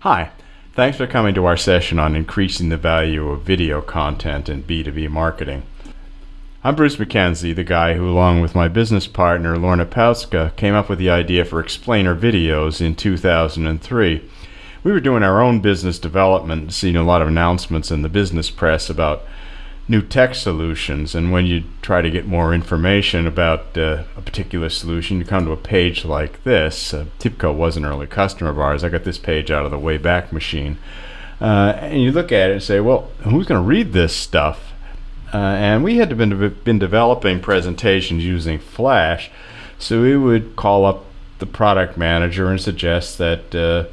Hi, thanks for coming to our session on increasing the value of video content in B2B marketing. I'm Bruce McKenzie, the guy who, along with my business partner Lorna Pauska, came up with the idea for explainer videos in 2003. We were doing our own business development, seeing a lot of announcements in the business press about new tech solutions. And when you try to get more information about uh, a particular solution, you come to a page like this. Uh, TIBCO was an early customer of ours. I got this page out of the Wayback Machine. Uh, and you look at it and say, well, who's going to read this stuff? Uh, and we had been, been developing presentations using Flash. So we would call up the product manager and suggest that, uh,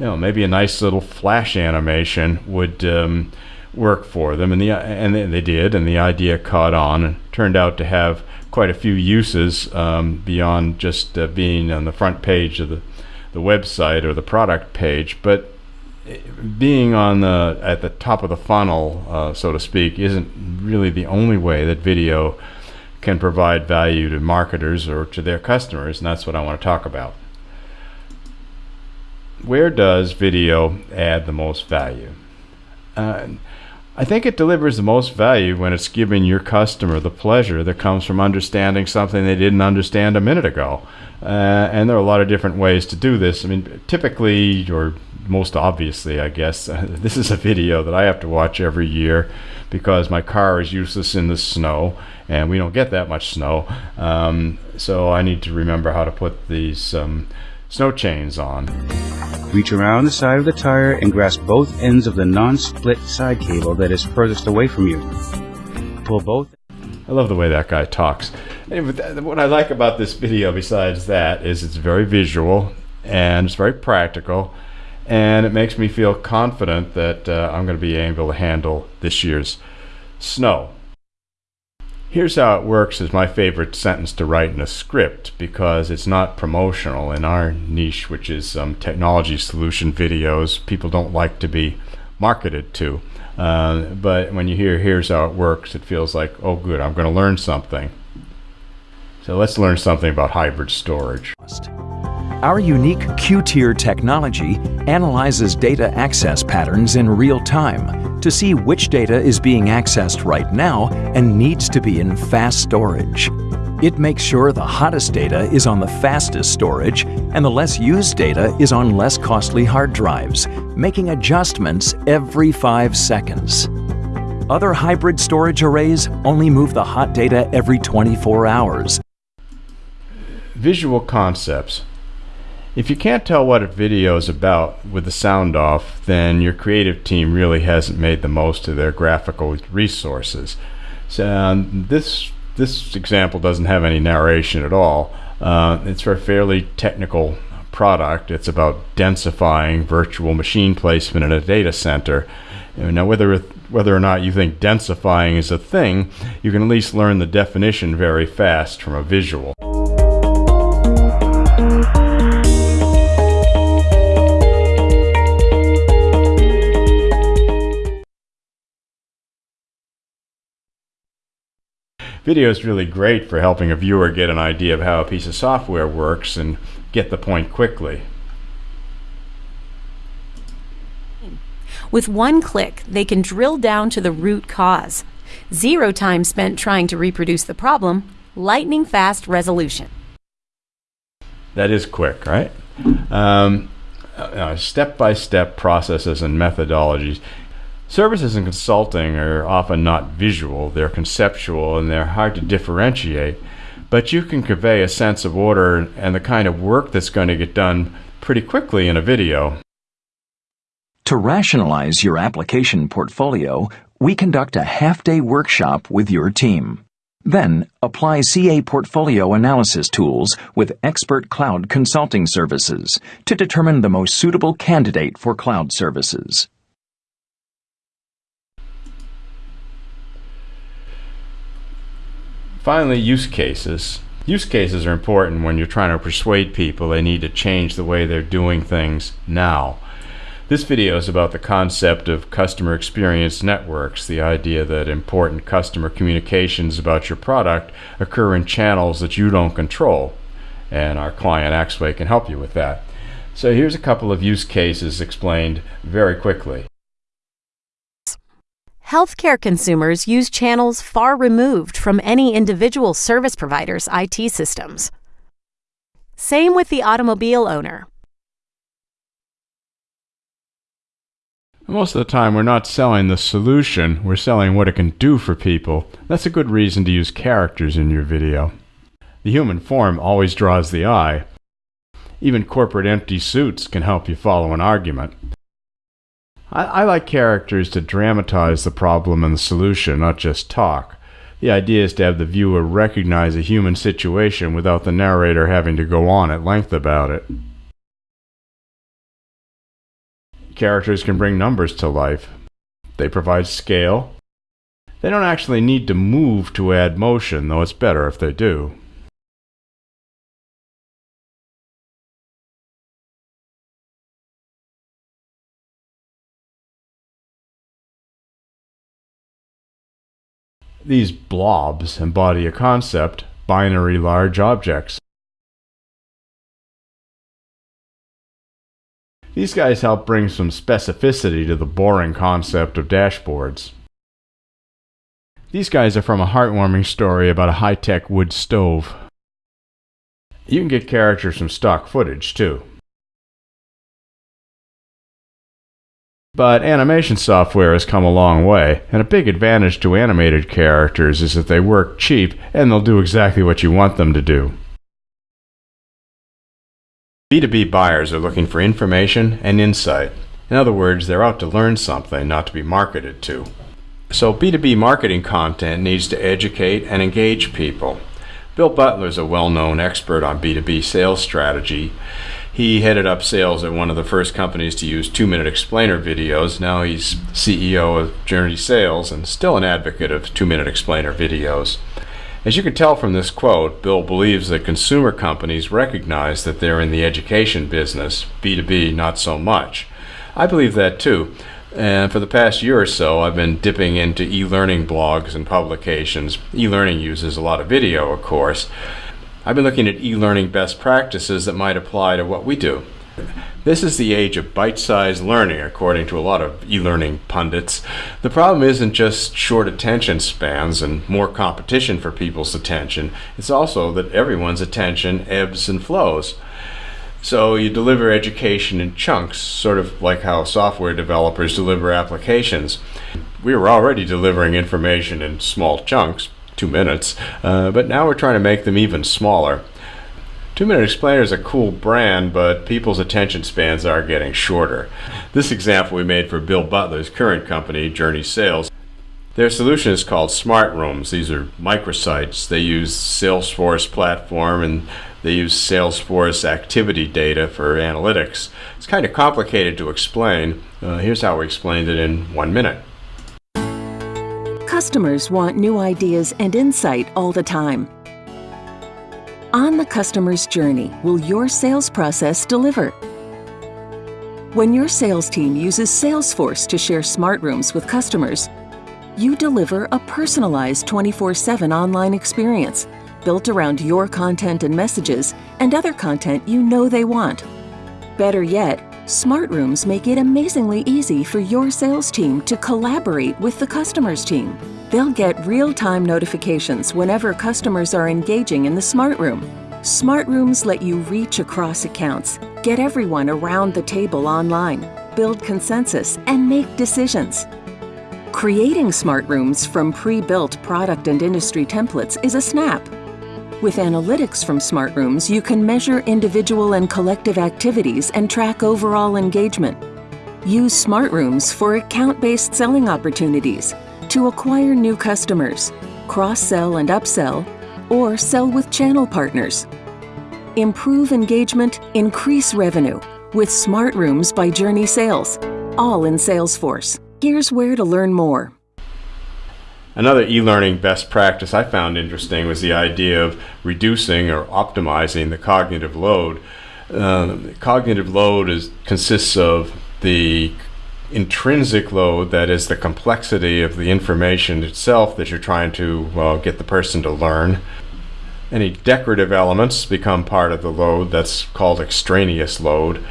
you know, maybe a nice little Flash animation would. Um, work for them, and the and they did, and the idea caught on and turned out to have quite a few uses um, beyond just uh, being on the front page of the the website or the product page, but eh, being on the at the top of the funnel, uh, so to speak, isn't really the only way that video can provide value to marketers or to their customers, and that's what I want to talk about. Where does video add the most value? Uh, I think it delivers the most value when it's giving your customer the pleasure that comes from understanding something they didn't understand a minute ago. Uh, and there are a lot of different ways to do this. I mean, typically, or most obviously, I guess, this is a video that I have to watch every year because my car is useless in the snow and we don't get that much snow. Um, so I need to remember how to put these um, snow chains on. Reach around the side of the tire and grasp both ends of the non-split side cable that is furthest away from you. Pull both. I love the way that guy talks. Anyway, what I like about this video besides that is it's very visual and it's very practical and it makes me feel confident that uh, I'm going to be able to handle this year's snow. Here's how it works is my favorite sentence to write in a script because it's not promotional in our niche, which is um, technology solution videos. People don't like to be marketed to. Uh, but when you hear here's how it works, it feels like, oh, good, I'm going to learn something. So let's learn something about hybrid storage. Our unique Q-tier technology analyzes data access patterns in real time to see which data is being accessed right now and needs to be in fast storage. It makes sure the hottest data is on the fastest storage and the less used data is on less costly hard drives, making adjustments every five seconds. Other hybrid storage arrays only move the hot data every 24 hours. Visual concepts if you can't tell what a video is about with the sound off, then your creative team really hasn't made the most of their graphical resources. So um, this this example doesn't have any narration at all. Uh, it's for a fairly technical product. It's about densifying virtual machine placement in a data center. Now, whether whether or not you think densifying is a thing, you can at least learn the definition very fast from a visual. Video is really great for helping a viewer get an idea of how a piece of software works and get the point quickly. With one click, they can drill down to the root cause. Zero time spent trying to reproduce the problem, lightning fast resolution. That is quick, right? Um, uh, step-by-step processes and methodologies Services and consulting are often not visual, they're conceptual and they're hard to differentiate, but you can convey a sense of order and the kind of work that's going to get done pretty quickly in a video. To rationalize your application portfolio, we conduct a half-day workshop with your team. Then, apply CA portfolio analysis tools with expert cloud consulting services to determine the most suitable candidate for cloud services. Finally, use cases. Use cases are important when you're trying to persuade people they need to change the way they're doing things now. This video is about the concept of customer experience networks, the idea that important customer communications about your product occur in channels that you don't control. And our client Axway can help you with that. So here's a couple of use cases explained very quickly. Healthcare consumers use channels far removed from any individual service provider's IT systems. Same with the automobile owner. Most of the time, we're not selling the solution, we're selling what it can do for people. That's a good reason to use characters in your video. The human form always draws the eye. Even corporate empty suits can help you follow an argument. I, I like characters to dramatize the problem and the solution, not just talk. The idea is to have the viewer recognize a human situation without the narrator having to go on at length about it. Characters can bring numbers to life. They provide scale. They don't actually need to move to add motion, though it's better if they do. These blobs embody a concept, binary large objects. These guys help bring some specificity to the boring concept of dashboards. These guys are from a heartwarming story about a high-tech wood stove. You can get characters from stock footage, too. But animation software has come a long way, and a big advantage to animated characters is that they work cheap and they'll do exactly what you want them to do. B2B buyers are looking for information and insight. In other words, they're out to learn something, not to be marketed to. So B2B marketing content needs to educate and engage people. Bill Butler is a well-known expert on B2B sales strategy. He headed up sales at one of the first companies to use two-minute explainer videos. Now he's CEO of Journey Sales and still an advocate of two-minute explainer videos. As you can tell from this quote, Bill believes that consumer companies recognize that they're in the education business, B2B not so much. I believe that too. And for the past year or so, I've been dipping into e-learning blogs and publications. E-learning uses a lot of video, of course. I've been looking at e-learning best practices that might apply to what we do. This is the age of bite-sized learning, according to a lot of e-learning pundits. The problem isn't just short attention spans and more competition for people's attention. It's also that everyone's attention ebbs and flows. So you deliver education in chunks, sort of like how software developers deliver applications. We were already delivering information in small chunks, two minutes, uh, but now we're trying to make them even smaller. Two Minute Explainer is a cool brand, but people's attention spans are getting shorter. This example we made for Bill Butler's current company, Journey Sales. Their solution is called Smart Rooms. These are microsites. They use Salesforce platform and they use Salesforce activity data for analytics. It's kind of complicated to explain. Uh, here's how we explained it in one minute. Customers want new ideas and insight all the time. On the customer's journey, will your sales process deliver? When your sales team uses Salesforce to share smart rooms with customers, you deliver a personalized 24-7 online experience built around your content and messages and other content you know they want. Better yet, Smart Rooms make it amazingly easy for your sales team to collaborate with the customer's team. They'll get real-time notifications whenever customers are engaging in the Smart Room. Smart Rooms let you reach across accounts, get everyone around the table online, build consensus, and make decisions. Creating Smart Rooms from pre-built product and industry templates is a snap. With analytics from Smart Rooms, you can measure individual and collective activities and track overall engagement. Use Smart Rooms for account-based selling opportunities, to acquire new customers, cross-sell and upsell, or sell with channel partners. Improve engagement, increase revenue with Smart Rooms by Journey Sales, all in Salesforce. Here's where to learn more. Another e-learning best practice I found interesting was the idea of reducing or optimizing the cognitive load. Uh, cognitive load is, consists of the intrinsic load, that is the complexity of the information itself that you're trying to get the person to learn. Any decorative elements become part of the load that's called extraneous load.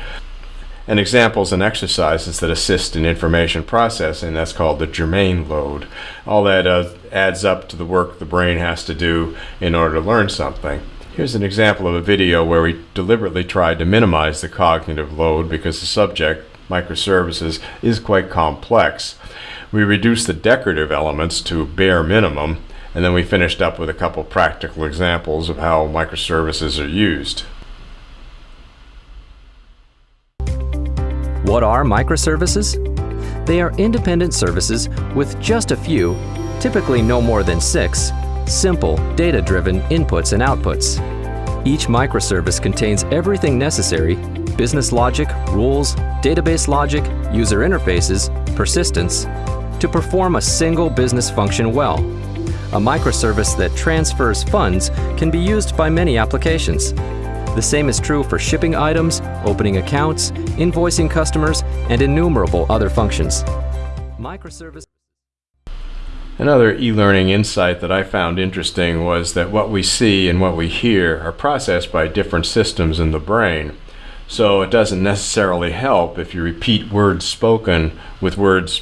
And examples and exercises that assist in information processing, that's called the germane load. All that uh, adds up to the work the brain has to do in order to learn something. Here's an example of a video where we deliberately tried to minimize the cognitive load because the subject, microservices, is quite complex. We reduced the decorative elements to bare minimum, and then we finished up with a couple practical examples of how microservices are used. What are microservices? They are independent services with just a few, typically no more than six, simple, data-driven inputs and outputs. Each microservice contains everything necessary, business logic, rules, database logic, user interfaces, persistence, to perform a single business function well. A microservice that transfers funds can be used by many applications. The same is true for shipping items, opening accounts, invoicing customers, and innumerable other functions. Microservice Another e-learning insight that I found interesting was that what we see and what we hear are processed by different systems in the brain. So it doesn't necessarily help if you repeat words spoken with words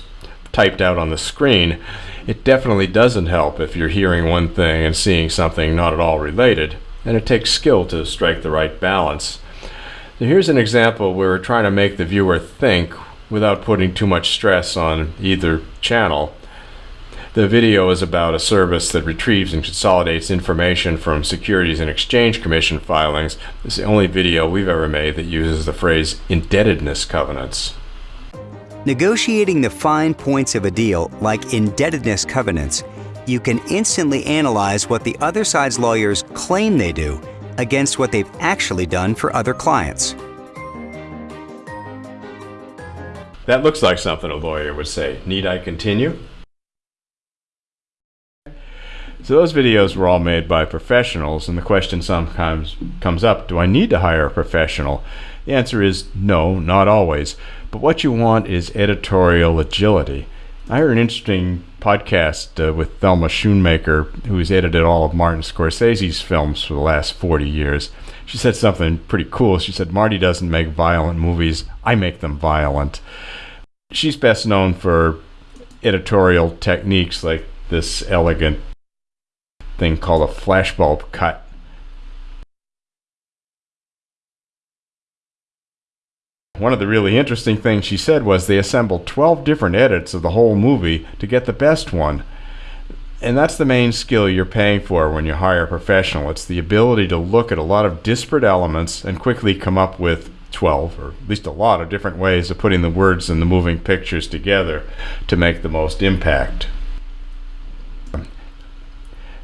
typed out on the screen. It definitely doesn't help if you're hearing one thing and seeing something not at all related. And it takes skill to strike the right balance. Here's an example where we're trying to make the viewer think without putting too much stress on either channel. The video is about a service that retrieves and consolidates information from Securities and Exchange Commission filings. It's the only video we've ever made that uses the phrase indebtedness covenants. Negotiating the fine points of a deal, like indebtedness covenants, you can instantly analyze what the other side's lawyers claim they do against what they've actually done for other clients. That looks like something a lawyer would say. Need I continue? So those videos were all made by professionals, and the question sometimes comes up, do I need to hire a professional? The answer is no, not always. But what you want is editorial agility. I heard an interesting podcast uh, with Thelma Schoonmaker, who's edited all of Martin Scorsese's films for the last 40 years. She said something pretty cool. She said, Marty doesn't make violent movies, I make them violent. She's best known for editorial techniques like this elegant thing called a flashbulb cut. One of the really interesting things she said was they assembled 12 different edits of the whole movie to get the best one. And that's the main skill you're paying for when you hire a professional. It's the ability to look at a lot of disparate elements and quickly come up with 12, or at least a lot of different ways of putting the words and the moving pictures together to make the most impact.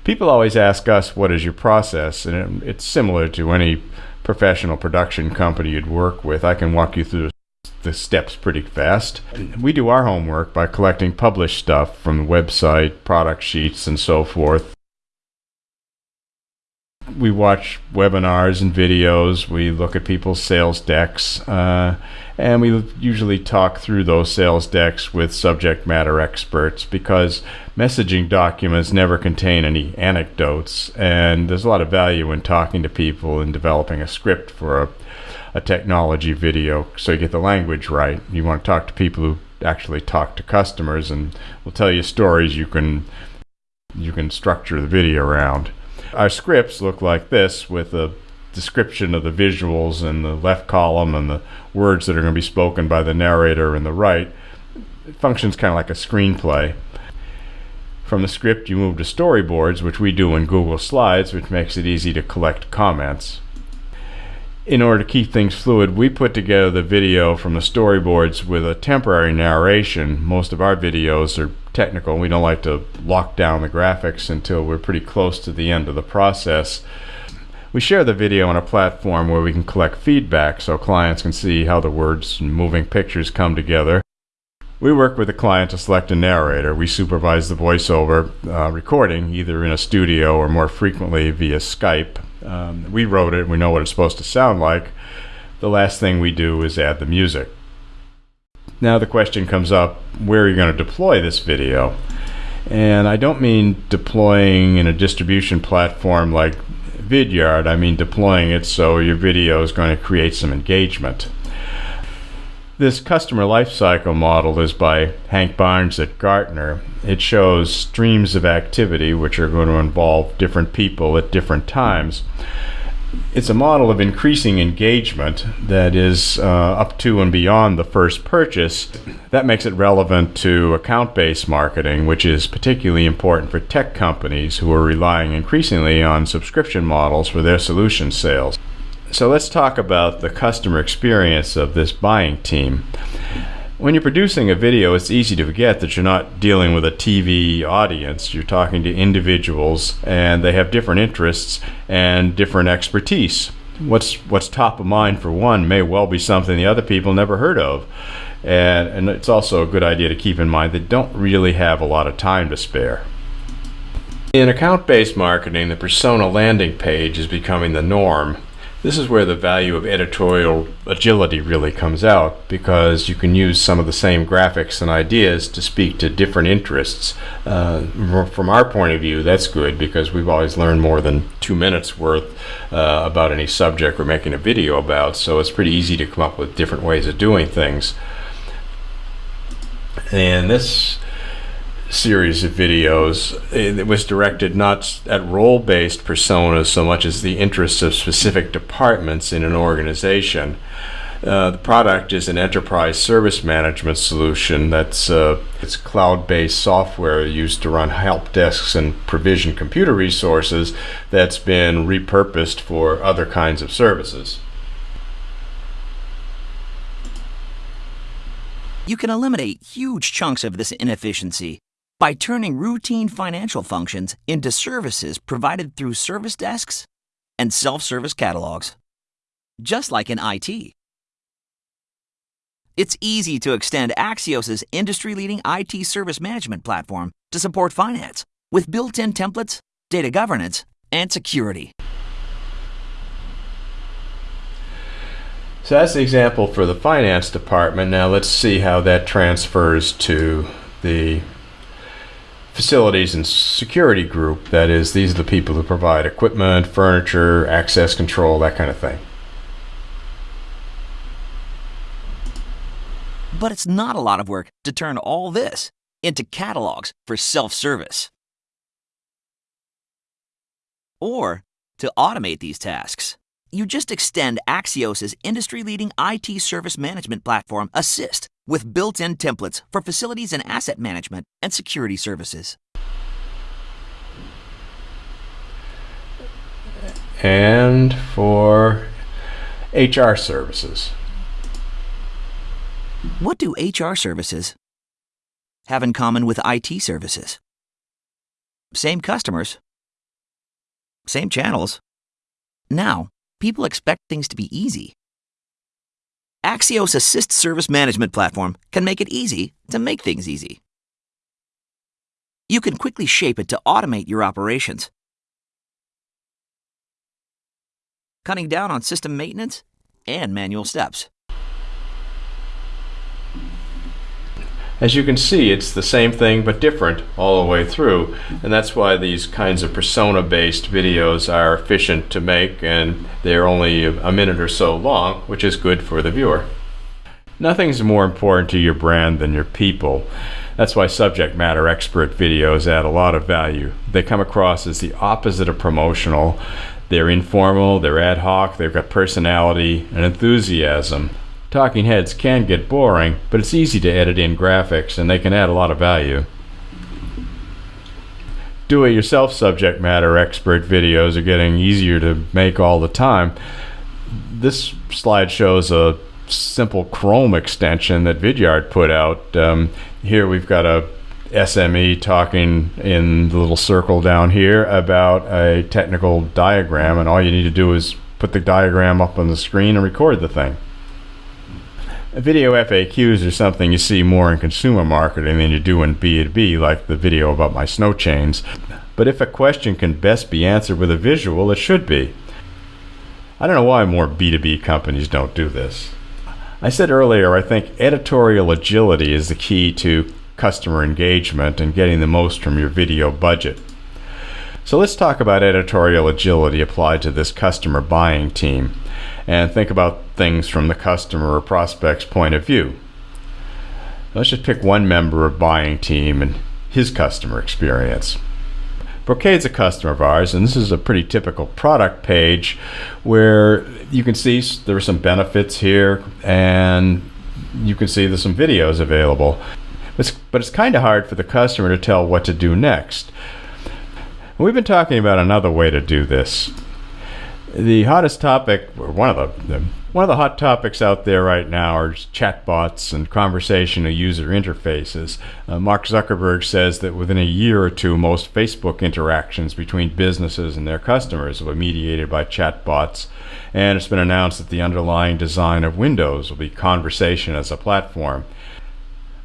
People always ask us, what is your process? And it's similar to any professional production company you'd work with. I can walk you through the steps pretty fast. We do our homework by collecting published stuff from the website, product sheets, and so forth. We watch webinars and videos. We look at people's sales decks. Uh, and we usually talk through those sales decks with subject matter experts because messaging documents never contain any anecdotes and there's a lot of value in talking to people and developing a script for a, a technology video so you get the language right you want to talk to people who actually talk to customers and will tell you stories you can you can structure the video around our scripts look like this with a description of the visuals in the left column and the words that are going to be spoken by the narrator in the right. It functions kind of like a screenplay. From the script, you move to storyboards, which we do in Google Slides, which makes it easy to collect comments. In order to keep things fluid, we put together the video from the storyboards with a temporary narration. Most of our videos are technical. We don't like to lock down the graphics until we're pretty close to the end of the process. We share the video on a platform where we can collect feedback so clients can see how the words and moving pictures come together. We work with the client to select a narrator. We supervise the voiceover uh, recording either in a studio or more frequently via Skype. Um, we wrote it, we know what it's supposed to sound like. The last thing we do is add the music. Now the question comes up, where are you going to deploy this video? And I don't mean deploying in a distribution platform like Vidyard, I mean deploying it so your video is going to create some engagement. This customer lifecycle model is by Hank Barnes at Gartner. It shows streams of activity which are going to involve different people at different times. It's a model of increasing engagement that is uh, up to and beyond the first purchase. That makes it relevant to account based marketing, which is particularly important for tech companies who are relying increasingly on subscription models for their solution sales. So let's talk about the customer experience of this buying team. When you're producing a video, it's easy to forget that you're not dealing with a TV audience. You're talking to individuals, and they have different interests and different expertise. What's what's top of mind for one may well be something the other people never heard of. And, and it's also a good idea to keep in mind they don't really have a lot of time to spare. In account based marketing, the persona landing page is becoming the norm. This is where the value of editorial agility really comes out because you can use some of the same graphics and ideas to speak to different interests. Uh, from our point of view, that's good because we've always learned more than two minutes worth uh, about any subject we're making a video about, so it's pretty easy to come up with different ways of doing things. And this series of videos. It was directed not at role based personas so much as the interests of specific departments in an organization. Uh, the product is an enterprise service management solution that's uh, it's cloud-based software used to run help desks and provision computer resources that's been repurposed for other kinds of services. You can eliminate huge chunks of this inefficiency by turning routine financial functions into services provided through service desks and self-service catalogs. Just like in IT. It's easy to extend Axios' industry-leading IT service management platform to support finance with built-in templates, data governance, and security. So that's the example for the finance department. Now let's see how that transfers to the facilities and security group. That is, these are the people who provide equipment, furniture, access control, that kind of thing. But it's not a lot of work to turn all this into catalogs for self-service. Or to automate these tasks, you just extend Axios' industry-leading IT service management platform, assyst, with built-in templates for facilities and asset management and security services. And for HR services. What do HR services have in common with IT services? Same customers, same channels. Now, people expect things to be easy. Axios assyst Service Management Platform can make it easy to make things easy. You can quickly shape it to automate your operations, cutting down on system maintenance and manual steps. As you can see, it's the same thing but different all the way through, and that's why these kinds of persona-based videos are efficient to make and they're only a minute or so long, which is good for the viewer. Nothing's more important to your brand than your people. That's why subject matter expert videos add a lot of value. They come across as the opposite of promotional. They're informal, they're ad hoc, they've got personality and enthusiasm. Talking heads can get boring, but it's easy to edit in graphics and they can add a lot of value. Do it yourself subject matter expert videos are getting easier to make all the time. This slide shows a simple Chrome extension that Vidyard put out. Um, here we've got a SME talking in the little circle down here about a technical diagram, and all you need to do is put the diagram up on the screen and record the thing. Video FAQs are something you see more in consumer marketing than you do in B2B, like the video about my snow chains. But if a question can best be answered with a visual, it should be. I don't know why more B2B companies don't do this. I said earlier, I think editorial agility is the key to customer engagement and getting the most from your video budget. So let's talk about editorial agility applied to this customer buying team and think about things from the customer or prospect's point of view. Let's just pick one member of buying team and his customer experience. Brocade's a customer of ours, and this is a pretty typical product page where you can see there are some benefits here, and you can see there's some videos available. It's, but it's kind of hard for the customer to tell what to do next. We've been talking about another way to do this. The hottest topic, or one of the, the one of the hot topics out there right now are chatbots and conversational user interfaces. Uh, Mark Zuckerberg says that within a year or two, most Facebook interactions between businesses and their customers will be mediated by chatbots. And it's been announced that the underlying design of Windows will be conversation as a platform.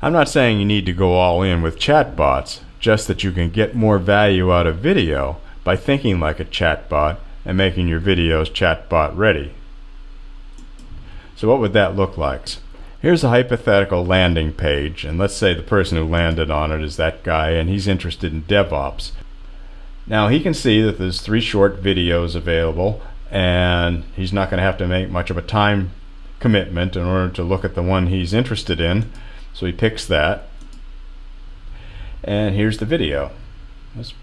I'm not saying you need to go all in with chatbots, just that you can get more value out of video by thinking like a chatbot and making your videos chatbot ready. So what would that look like? Here's a hypothetical landing page, and let's say the person who landed on it is that guy and he's interested in DevOps. Now he can see that there's three short videos available and he's not going to have to make much of a time commitment in order to look at the one he's interested in. So he picks that. And here's the video. Let's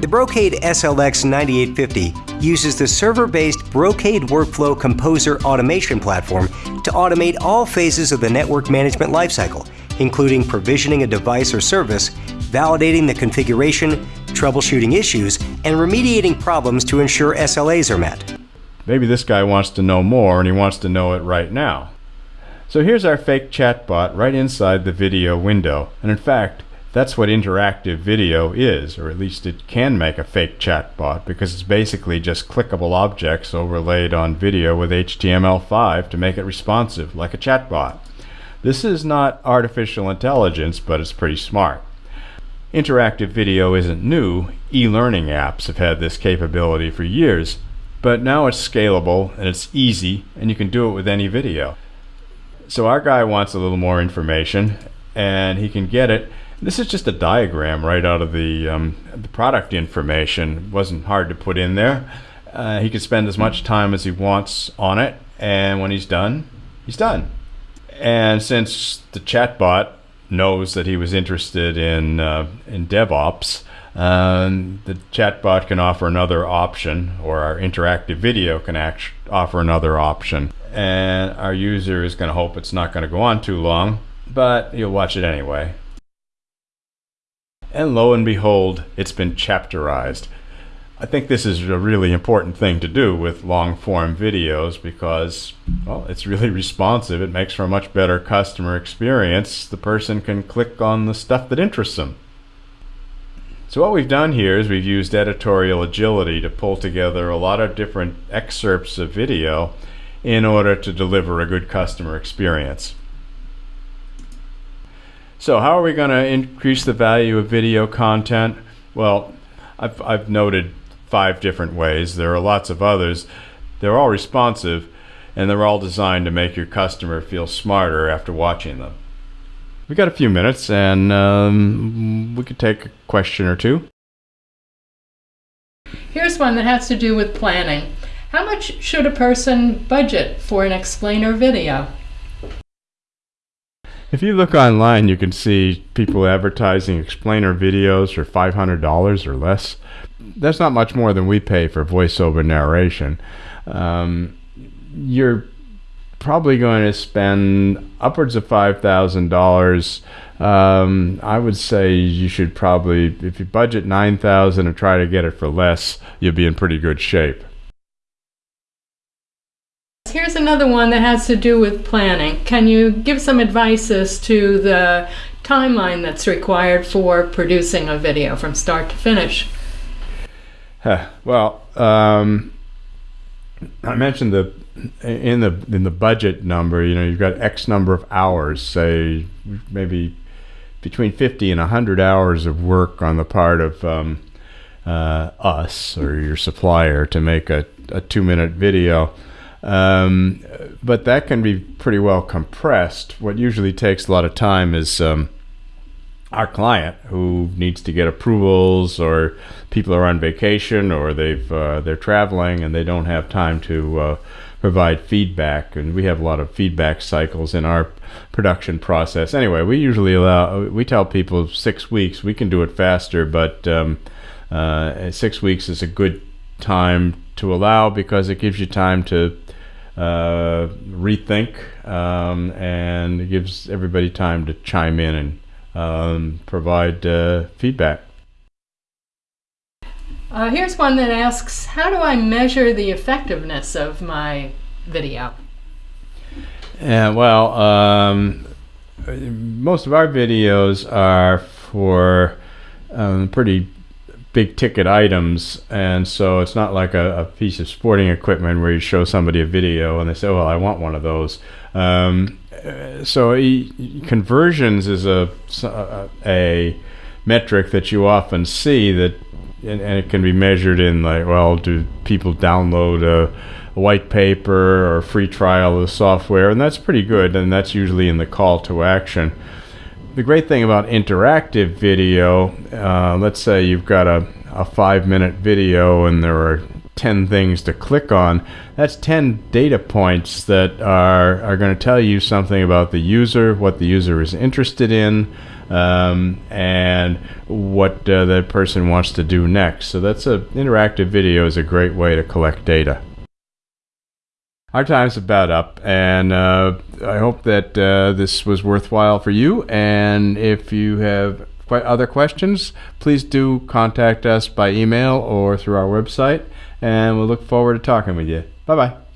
the Brocade SLX 9850 uses the server-based Brocade Workflow Composer automation platform to automate all phases of the network management lifecycle, including provisioning a device or service, validating the configuration, troubleshooting issues, and remediating problems to ensure SLAs are met. Maybe this guy wants to know more and he wants to know it right now. So here's our fake chatbot right inside the video window. And in fact, that's what interactive video is, or at least it can make a fake chatbot because it's basically just clickable objects overlaid on video with HTML5 to make it responsive, like a chatbot. This is not artificial intelligence, but it's pretty smart. Interactive video isn't new. E-learning apps have had this capability for years, but now it's scalable and it's easy and you can do it with any video. So our guy wants a little more information and he can get it this is just a diagram right out of the, um, the product information. It wasn't hard to put in there. Uh, he can spend as much time as he wants on it, and when he's done, he's done. And since the chatbot knows that he was interested in uh, in DevOps, um, the chatbot can offer another option, or our interactive video can act- offer another option. And our user is going to hope it's not going to go on too long, but he'll watch it anyway. And lo and behold, it's been chapterized. I think this is a really important thing to do with long form videos because, well, it's really responsive. It makes for a much better customer experience. The person can click on the stuff that interests them. So what we've done here is we've used editorial agility to pull together a lot of different excerpts of video in order to deliver a good customer experience. So how are we going to increase the value of video content? Well, I've, I've noted five different ways. There are lots of others. They're all responsive and they're all designed to make your customer feel smarter after watching them. We've got a few minutes and um, we could take a question or two. Here's one that has to do with planning. How much should a person budget for an explainer video? If you look online, you can see people advertising explainer videos for $500 or less. That's not much more than we pay for voiceover narration. Um, you're probably going to spend upwards of $5,000. Um, I would say you should probably, if you budget 9000 and try to get it for less, you'll be in pretty good shape. Here's another one that has to do with planning. Can you give some advice as to the timeline that's required for producing a video from start to finish? Huh. Well, um, I mentioned the in the in the budget number. You know, you've got X number of hours, say maybe between 50 and 100 hours of work on the part of um, uh, us or your supplier to make a, a two minute video. Um, but that can be pretty well compressed. What usually takes a lot of time is um, our client who needs to get approvals or people are on vacation or they've uh, they're traveling and they don't have time to uh, provide feedback. And we have a lot of feedback cycles in our production process. Anyway we usually allow we tell people six weeks. We can do it faster but um, uh, six weeks is a good time to allow because it gives you time to uh, rethink um, and it gives everybody time to chime in and um, provide uh, feedback. Uh, here's one that asks How do I measure the effectiveness of my video? Yeah, well, um, most of our videos are for um, pretty big ticket items, and so it's not like a, a, piece of sporting equipment where you show somebody a video and they say, "Well, I want one of those." Um, so e- conversions is a, a, metric that you often see that, and, and, it can be measured in like, well, do people download a, a white paper or free trial of the software, and that's pretty good, and that's usually in the call to action the great thing about interactive video, uh, let's say you've got a, a five minute video and there are 10 things to click on, that's 10 data points that are, are going to tell you something about the user, what the user is interested in, um, and what uh, the person wants to do next. So that's a interactive video is a great way to collect data our time's about up, and uh, I hope that uh, this was worthwhile for you. And if you have other questions, please do contact us by email or through our website, and we'll look forward to talking with you. Bye bye.